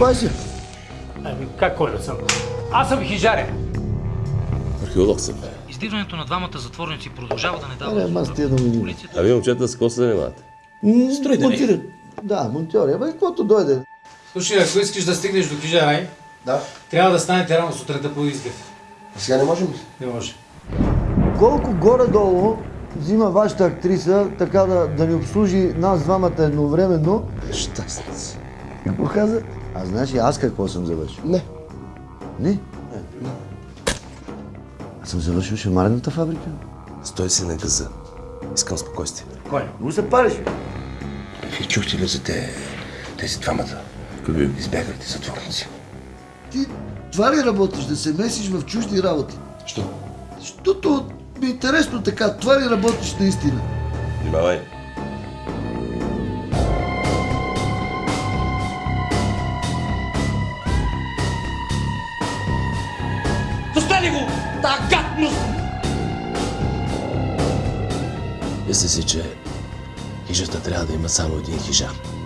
Кой си? Ами, как кой да съм? Аз съм хижаря. Археолог съм. Издирването на двамата затворници продължава да не дава Аре, ама с тия да ми А вие момчета с какво се занимавате? Строители. Монтират. Да, монтьори. Абе, каквото дойде. Слушай, ако искаш да стигнеш до Кижарай, Да. трябва да станете рано сутринта по изгрев. А сега не можем ли? Не може. Колко горе-долу взима вашата актриса, така да, да ни обслужи нас двамата едновременно? Щастници. Какво каза? А знаеш ли аз какво съм завършил? Не. Не? Аз съм завършил шамарната фабрика. Стой си на газа. Искам спокойствие. Кой? Го се париш. Вие чухте ли за те, тези двамата? Какви? Избягалите затворници. Ти това ли работиш, да се месиш в чужди работи? Що? Защото ми е интересно така, това ли работиш наистина? Внимавай. Достали го! Та гадност! Мисля си, че хижата трябва да има само един хижар.